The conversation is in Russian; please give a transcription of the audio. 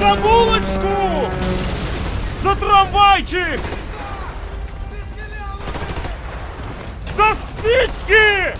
За булочку! За трамвайчик! За спички!